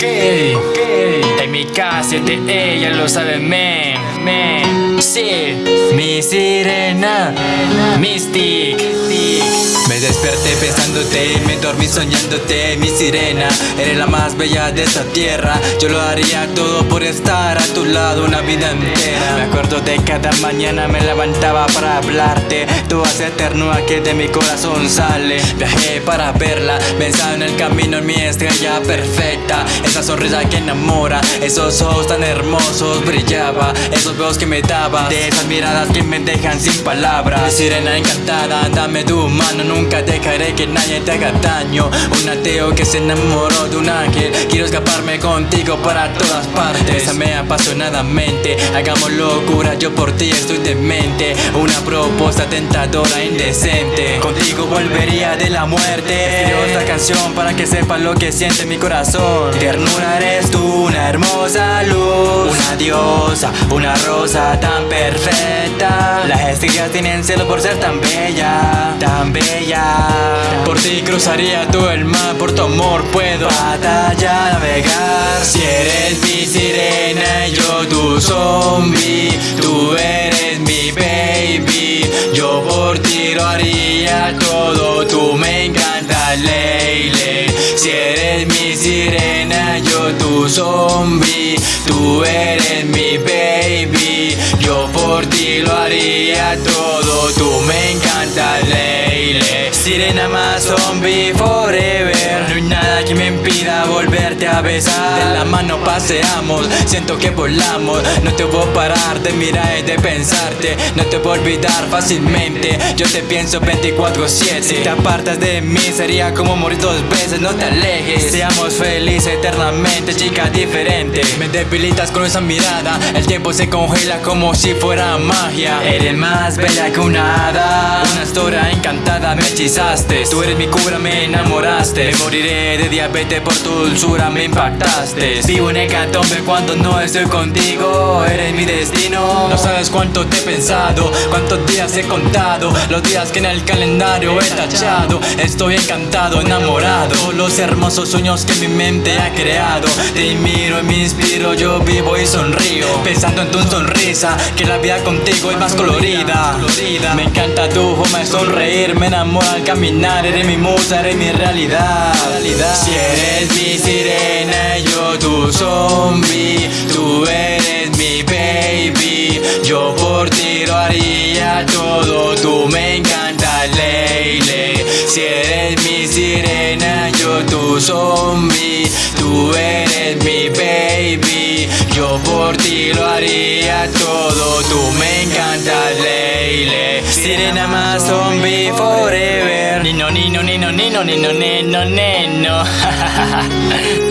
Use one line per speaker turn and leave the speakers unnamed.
okay. okay. Take me ella lo sabe, men, men, sí. Mi sirena, Mystic.
Me desperté pensándote y me dormí soñándote, mi sirena. Eres la más bella de esta tierra. Yo lo haría todo por estar a tu lado una vida entera. Me acuerdo de cada mañana me levantaba para hablarte. Tú haces ternura que de mi corazón sale. Viajé para verla, pensaba en el camino en mi estrella perfecta. Esa sonrisa que enamora, esos ojos tan hermosos brillaba. Esos besos que me daba, de esas miradas que me dejan sin palabras. Sirena encantada, dame tu mano, nunca dejaré que nadie te haga daño. Un ateo que se enamoró de un ángel Quiero escaparme contigo para todas partes. Bésame apasionadamente Hagamos locura, yo por ti estoy demente. Una propuesta tentadora, indecente. Contigo volvería de la muerte. Escribo esta canción para que sepas lo que siente mi corazón. Ternura eres tú, una hermosa Una diosa, una rosa tan perfecta. Las estrellas tienen cielo por ser tan bella Tan bella. Por ti cruzaría todo el mar Por tu amor puedo batalla navegar. Si eres mi sirena y yo tu zombie zombie Tú eres mi baby. Yo por ti lo haría todo Tú me encanta Leile Sirena más zombie forever a besar. De la mano paseamos, siento que volamos. No te voy a parar de mirar y de pensarte. No te voy a olvidar fácilmente. Yo te pienso 24-7 Si te apartas de mí sería como morir dos veces. No te alejes, seamos felices eternamente Chica diferente. Me debilitas con esa mirada. El tiempo se congela como si fuera magia. Eres más bella que una hada. Una historia encantada me hechizaste. Tú eres mi cura, me enamoraste. Me moriré de diabetes por tu dulzura, me impactaste. Vivo en hecatombe cuando no estoy contigo. Eres mi destino. No sabes cuánto te he pensado Cuántos días he contado Los días que en el calendario he tachado. Estoy encantado, enamorado. Los hermosos sueños que mi mente ha creado. Te miro y me inspiro, yo vivo y sonrío. Pensando en tu sonrisa Que la vida contigo es más colorida. Me encanta tu forma de sonreír Me enamora al caminar. Eres mi musa, eres mi realidad. Si eres mi todo Tú me encanta Leile. Si eres mi sirena yo tu zombie. Tú eres mi baby. Yo por ti lo haría todo. Tú me encanta Leile. Sirena más zombie forever. Nino, nino, nino, nino, nino, nino, nino